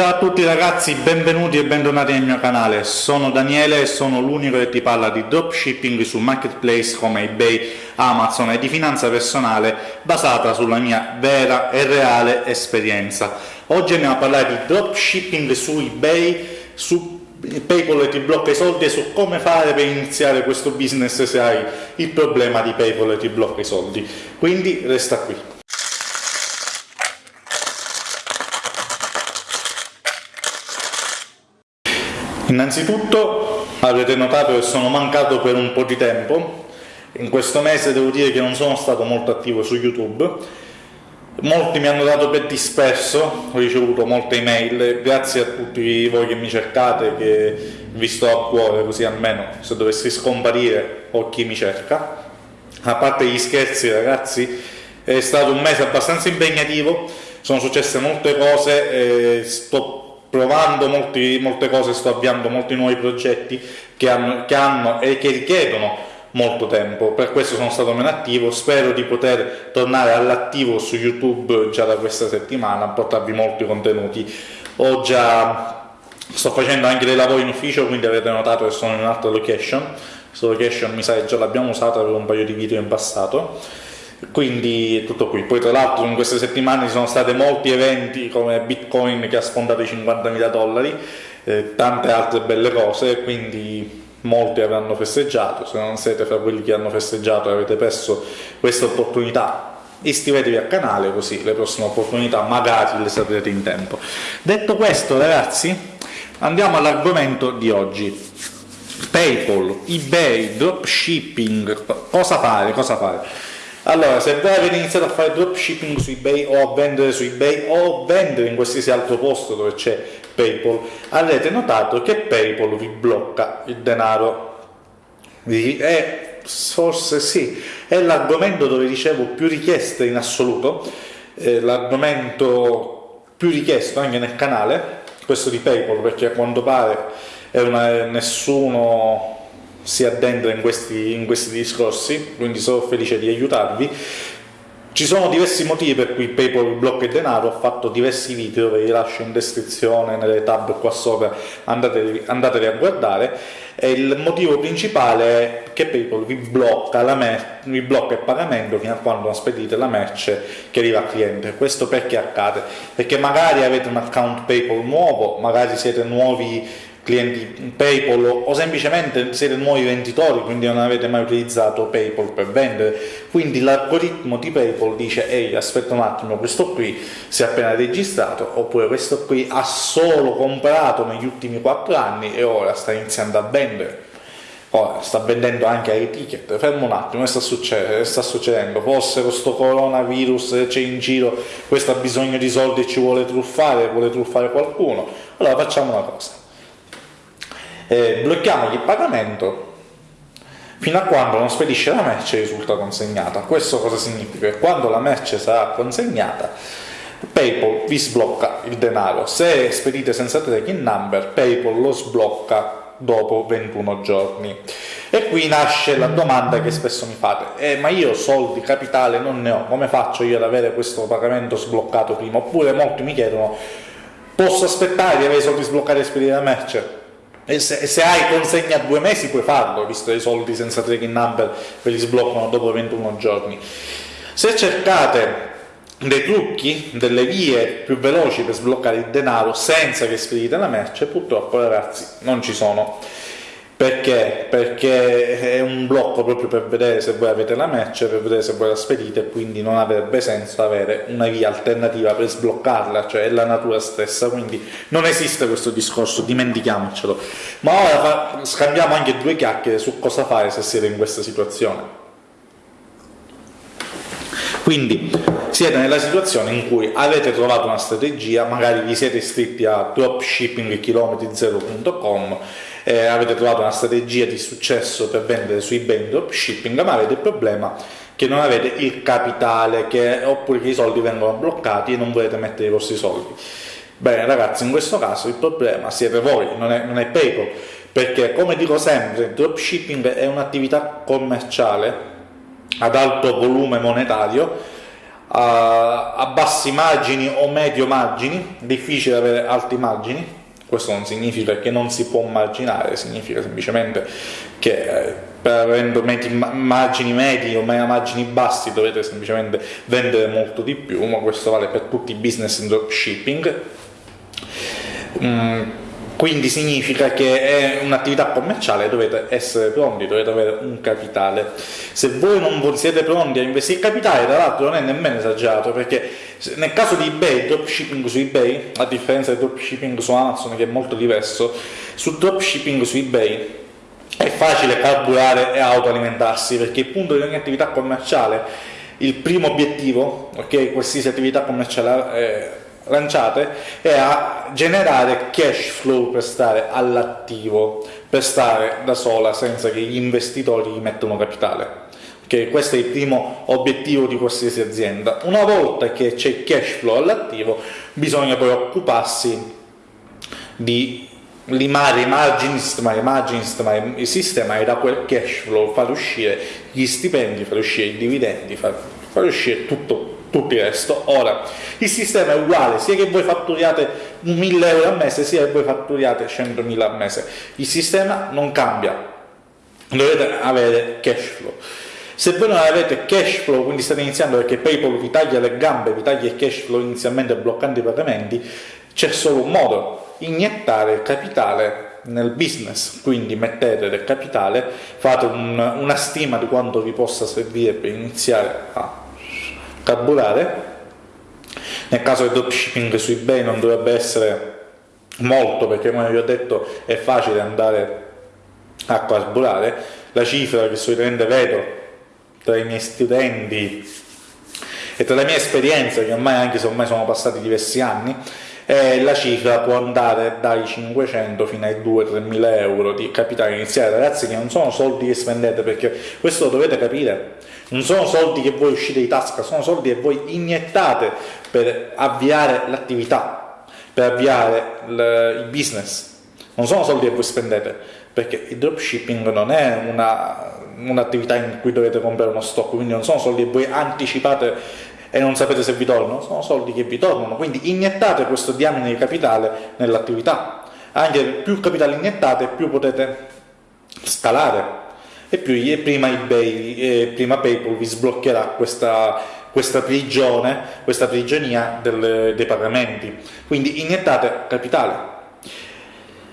Ciao a tutti ragazzi, benvenuti e bentornati nel mio canale. Sono Daniele e sono l'unico che ti parla di dropshipping su marketplace come eBay, Amazon e di finanza personale basata sulla mia vera e reale esperienza. Oggi andiamo a parlare di dropshipping su eBay, su PayPal ti blocca i soldi e su come fare per iniziare questo business se hai il problema di PayPal ti blocca i soldi. Quindi resta qui. Innanzitutto avrete notato che sono mancato per un po' di tempo, in questo mese devo dire che non sono stato molto attivo su YouTube, molti mi hanno dato per disperso, ho ricevuto molte email, grazie a tutti voi che mi cercate, che vi sto a cuore così almeno se dovessi scomparire ho chi mi cerca. A parte gli scherzi ragazzi, è stato un mese abbastanza impegnativo, sono successe molte cose, e sto provando molti, molte cose, sto avviando molti nuovi progetti che hanno, che hanno e che richiedono molto tempo, per questo sono stato meno attivo, spero di poter tornare all'attivo su YouTube già da questa settimana, portarvi molti contenuti. Ho già, sto facendo anche dei lavori in ufficio, quindi avete notato che sono in un'altra location, questa location mi sa che già l'abbiamo usata per un paio di video in passato, quindi tutto qui. Poi tra l'altro in queste settimane ci sono stati molti eventi come Bitcoin che ha sfondato i 50.000 dollari, eh, tante altre belle cose, quindi molti avranno festeggiato, se non siete fra quelli che hanno festeggiato e avete perso questa opportunità iscrivetevi al canale così le prossime opportunità magari le saprete in tempo. Detto questo ragazzi andiamo all'argomento di oggi. Paypal, eBay, dropshipping, cosa fare, cosa fare? Allora, se voi avete iniziato a fare dropshipping su eBay o a vendere su eBay o a vendere in qualsiasi altro posto dove c'è PayPal, avrete notato che PayPal vi blocca il denaro. E forse sì, è l'argomento dove ricevo più richieste in assoluto, l'argomento più richiesto anche nel canale, questo di PayPal, perché a quanto pare una, nessuno si addentra in questi, in questi discorsi, quindi sono felice di aiutarvi ci sono diversi motivi per cui PayPal blocca il denaro, ho fatto diversi video, ve li lascio in descrizione, nelle tab qua sopra, andatevi, andatevi a guardare, e il motivo principale è che PayPal vi blocca, vi blocca il pagamento fino a quando non spedite la merce che arriva al cliente. Questo perché accade? Perché magari avete un account PayPal nuovo, magari siete nuovi clienti PayPal o semplicemente siete nuovi venditori, quindi non avete mai utilizzato PayPal per vendere, quindi l'algoritmo di PayPal dice ehi aspetta un attimo, questo qui si è appena registrato, oppure questo qui ha solo comprato negli ultimi 4 anni e ora sta iniziando a vendere. Ora sta vendendo anche ai ticket, fermo un attimo, che sta, succedendo? sta succedendo? Forse questo coronavirus c'è in giro, questo ha bisogno di soldi e ci vuole truffare, vuole truffare qualcuno. Allora facciamo una cosa eh, blocchiamogli il pagamento fino a quando non spedisce la merce e risulta consegnata. Questo cosa significa? Che quando la merce sarà consegnata PayPal vi sblocca il denaro. Se spedite senza tracking number, PayPal lo sblocca dopo 21 giorni. E qui nasce la domanda che spesso mi fate, eh, ma io soldi capitale non ne ho, come faccio io ad avere questo pagamento sbloccato prima? Oppure molti mi chiedono, posso aspettare di avere i soldi sbloccati e spedire la merce? E se, se, hai consegna a due mesi puoi farlo, visto che i soldi senza tracking number ve li sbloccano dopo 21 giorni. Se cercate dei trucchi, delle vie più veloci per sbloccare il denaro senza che spedite la merce, purtroppo ragazzi non ci sono. Perché? Perché è un blocco proprio per vedere se voi avete la merce, per vedere se voi la spedite, quindi non avrebbe senso avere una via alternativa per sbloccarla, cioè è la natura stessa, quindi non esiste questo discorso, dimentichiamocelo. Ma ora scambiamo anche due chiacchiere su cosa fare se siete in questa situazione. Quindi siete nella situazione in cui avete trovato una strategia, magari vi siete iscritti a dropshippingchilometri0.com eh, avete trovato una strategia di successo per vendere su eBay in dropshipping, ma avete il problema che non avete il capitale che, oppure che i soldi vengono bloccati e non volete mettere i vostri soldi. Bene ragazzi, in questo caso il problema siete voi, non è, non è PayPal, perché come dico sempre, il dropshipping è un'attività commerciale ad alto volume monetario a, bassi margini o medio margini, difficile avere alti margini, questo non significa che non si può marginare, significa semplicemente che eh, per avendo margini medi o margini bassi dovete semplicemente vendere molto di più, ma questo vale per tutti i business in dropshipping. Mm, quindi significa che è un'attività commerciale, dovete essere pronti, dovete avere un capitale. Se voi non siete pronti a investire capitale, tra l'altro non è nemmeno esagerato, perché nel caso di eBay, dropshipping su eBay, a differenza del dropshipping su Amazon che è molto diverso, su dropshipping su eBay è facile carburare e autoalimentarsi, perché il punto di ogni attività commerciale, il primo obiettivo, ok, qualsiasi attività commerciale eh, lanciate è a generare cash flow per stare all'attivo, per stare da sola senza che gli investitori gli mettano capitale. Okay? Questo è il primo obiettivo di qualsiasi azienda. Una volta che c'è cash flow all'attivo, bisogna poi occuparsi di limare i margini, sistemare i margini, sistemare il sistema e da quel cash flow far uscire gli stipendi, far uscire i dividendi, far, far uscire tutto tutto il resto. Ora, il sistema è uguale, sia che voi fatturiate 1000 euro al mese, sia che voi fatturiate 100.000 al mese. Il sistema non cambia, dovete avere cash flow. Se voi non avete cash flow, quindi state iniziando perché PayPal vi taglia le gambe, vi taglia il cash flow inizialmente bloccando i pagamenti, c'è solo un modo, iniettare capitale nel business, quindi mettete del capitale, fate un, una stima di quanto vi possa servire per iniziare a carburare. Nel caso del dropshipping su eBay non dovrebbe essere molto perché come vi ho detto è facile andare a carburare. La cifra che solitamente vedo tra i miei studenti e tra le mie esperienze, che ormai anche se ormai sono passati diversi anni, eh, la cifra può andare dai 500 fino ai 2-3 mila euro di capitale iniziale ragazzi che non sono soldi che spendete perché questo lo dovete capire non sono soldi che voi uscite di tasca sono soldi che voi iniettate per avviare l'attività per avviare il business. Non sono soldi che voi spendete perché il dropshipping non è una un'attività in cui dovete comprare uno stock, quindi non sono soldi che voi anticipate e non sapete se vi tornano, sono soldi che vi tornano, quindi iniettate questo diamine di capitale nell'attività, anche più capitale iniettate più potete scalare e più e prima eBay, e prima PayPal vi sbloccherà questa, questa prigione, questa prigionia del, dei pagamenti, quindi iniettate capitale.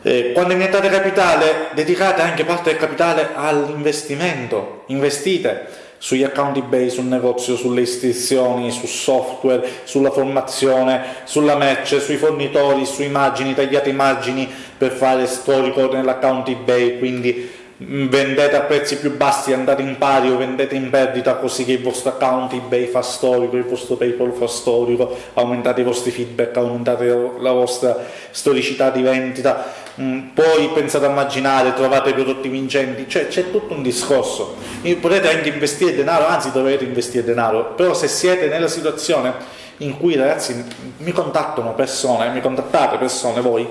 Eh, quando iniettate capitale, dedicate anche parte del capitale all'investimento, investite sugli account eBay, sul negozio, sulle iscrizioni, su software, sulla formazione, sulla merce, sui fornitori, su immagini, tagliate immagini per fare storico nell'account eBay, quindi vendete a prezzi più bassi, andate in pari o vendete in perdita così che il vostro account eBay fa storico, il vostro PayPal fa storico, aumentate i vostri feedback, aumentate la vostra storicità di vendita, Mm, poi pensate a immaginare, trovate prodotti vincenti, cioè c'è tutto un discorso. Potete anche investire denaro, anzi dovete investire denaro, però se siete nella situazione in cui ragazzi mi contattano persone, mi contattate persone voi,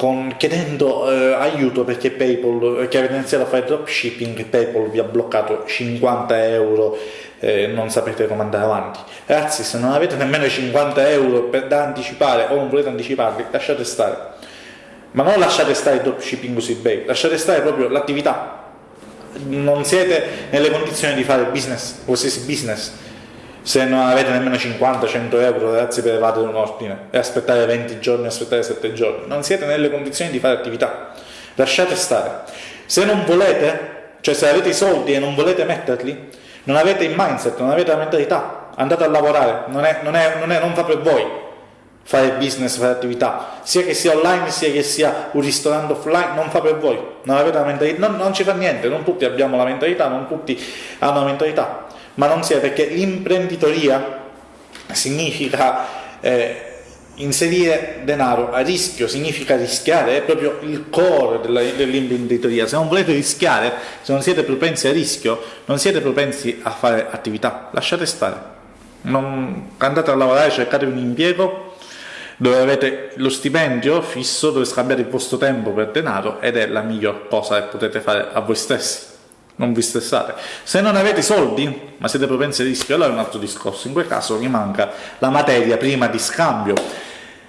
con, chiedendo eh, aiuto perché PayPal, che avete iniziato a fare dropshipping, PayPal vi ha bloccato 50 euro eh, non sapete come andare avanti. Ragazzi, se non avete nemmeno 50 euro per, da anticipare o non volete anticiparli, lasciate stare ma non lasciate stare il dropshipping su ebay, lasciate stare proprio l'attività. Non siete nelle condizioni di fare business, qualsiasi business, se non avete nemmeno 50-100 euro ragazzi per evadere un ordine e aspettare 20 giorni, aspettare 7 giorni, non siete nelle condizioni di fare attività, lasciate stare. Se non volete, cioè se avete i soldi e non volete metterli, non avete il mindset, non avete la mentalità, andate a lavorare, non, è, non, è, non, è, non fa per voi fare business, fare attività, sia che sia online sia che sia un ristorante offline, non fa per voi, non avete la mentalità, non, non ci fa niente, non tutti abbiamo la mentalità, non tutti hanno la mentalità, ma non sia perché l'imprenditoria significa eh, inserire denaro a rischio, significa rischiare, è proprio il core dell'imprenditoria, se non volete rischiare, se non siete propensi a rischio, non siete propensi a fare attività, lasciate stare. Non andate a lavorare, cercate un impiego dove avete lo stipendio fisso dove scambiate il vostro tempo per denaro ed è la miglior cosa che potete fare a voi stessi non vi stressate. Se non avete soldi, ma siete propensi a rischio, allora è un altro discorso. In quel caso vi manca la materia prima di scambio.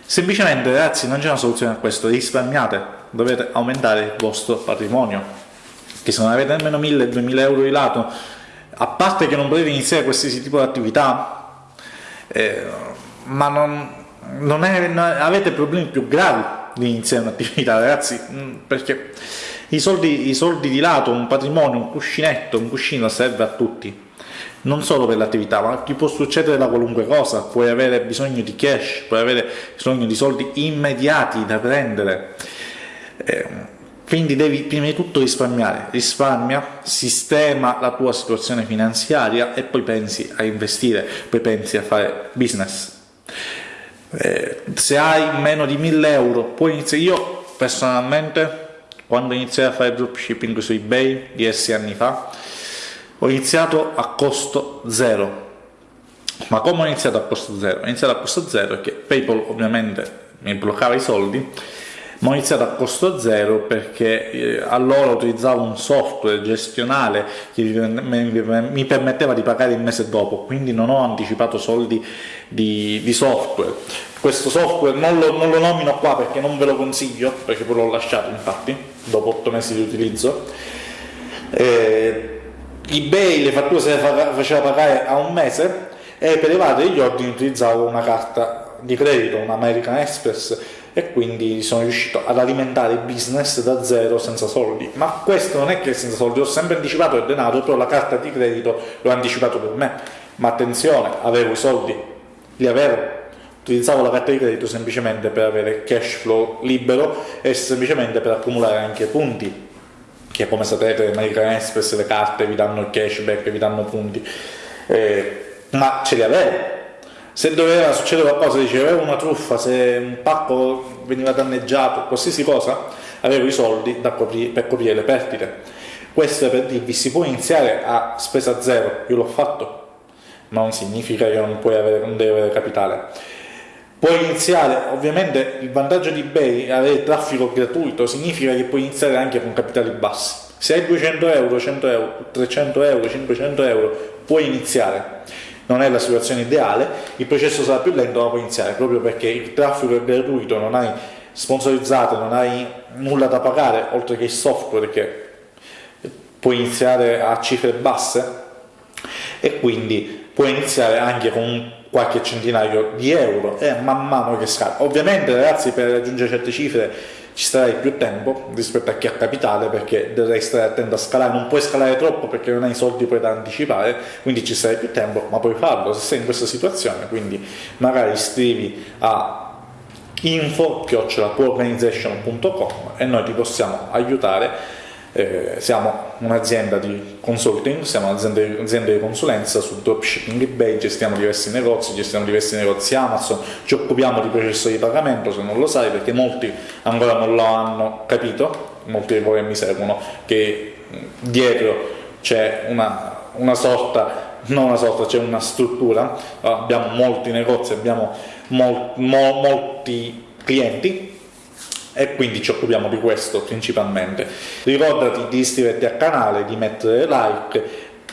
Semplicemente, ragazzi, non c'è una soluzione a questo, risparmiate, dovete aumentare il vostro patrimonio. Che se non avete nemmeno 1000-2000 euro di lato, a parte che non potete iniziare qualsiasi tipo di attività, eh, ma non, non, è, non avete problemi più gravi di iniziare un'attività, ragazzi, mm, perché i soldi, i soldi di lato, un patrimonio, un cuscinetto, un cuscino serve a tutti non solo per l'attività, ma ti può succedere da qualunque cosa, puoi avere bisogno di cash, puoi avere bisogno di soldi immediati da prendere. Eh, quindi devi prima di tutto risparmiare, risparmia, sistema la tua situazione finanziaria e poi pensi a investire, poi pensi a fare business. Eh, se hai meno di 1000 euro puoi iniziare, io personalmente quando iniziai a fare dropshipping su ebay diversi anni fa ho iniziato a costo zero ma come ho iniziato a costo zero? ho iniziato a costo zero perché paypal ovviamente mi bloccava i soldi ma ho iniziato a costo zero perché eh, allora utilizzavo un software gestionale che mi permetteva di pagare il mese dopo, quindi non ho anticipato soldi di, di software. Questo software non lo, non lo, nomino qua perché non ve lo consiglio, perché poi l'ho lasciato infatti, dopo 8 mesi di utilizzo. Eh, eBay le fatture se le faceva pagare a un mese e per evadere gli ordini utilizzavo una carta di credito, un American Express e quindi sono riuscito ad alimentare il business da zero senza soldi. Ma questo non è che senza soldi ho sempre anticipato il denaro però la carta di credito l'ho anticipato per me. Ma attenzione avevo i soldi li avevo. Utilizzavo la carta di credito semplicemente per avere cash flow libero e semplicemente per accumulare anche punti che come sapete American Express le carte vi danno il cashback vi danno punti. Eh, ma ce li avevo se doveva succedere qualcosa, dicevo, avevo una truffa, se un pacco veniva danneggiato, qualsiasi cosa, avevo i soldi coprire, per coprire le perdite. Questo è per dirvi, si può iniziare a spesa zero, io l'ho fatto, ma non significa che non, puoi avere, non devi avere capitale. Puoi iniziare, ovviamente il vantaggio di eBay è avere traffico gratuito, significa che puoi iniziare anche con capitali bassi. Se hai 200 euro, 100 euro, 300 euro, 500 euro, puoi iniziare non è la situazione ideale, il processo sarà più lento ma può iniziare proprio perché il traffico è gratuito, non hai sponsorizzato, non hai nulla da pagare oltre che il software che puoi iniziare a cifre basse e quindi puoi iniziare anche con qualche centinaio di euro e man mano che scala. Ovviamente ragazzi per raggiungere certe cifre ci starai più tempo rispetto a chi ha capitale perché dovrai stare attento a scalare, non puoi scalare troppo perché non hai soldi poi da anticipare, quindi ci sarai più tempo, ma puoi farlo se sei in questa situazione, quindi magari scrivi a info-organization.com e noi ti possiamo aiutare eh, siamo un'azienda di consulting, siamo un'azienda di consulenza su dropshipping eBay, gestiamo diversi negozi, gestiamo diversi negozi Amazon, ci occupiamo di processo di pagamento se non lo sai perché molti ancora non lo hanno capito, molti di voi mi seguono, che dietro c'è una, una sorta, non una sorta, c'è una struttura, abbiamo molti negozi, abbiamo mol, mo, molti clienti e quindi ci occupiamo di questo principalmente. Ricordati di iscriverti al canale, di mettere like,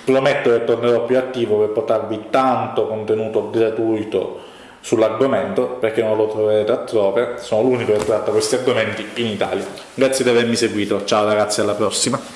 prometto che tornerò più attivo per portarvi tanto contenuto gratuito sull'argomento perché non lo troverete altrove, sono l'unico che tratta questi argomenti in Italia. Grazie di avermi seguito, ciao ragazzi alla prossima!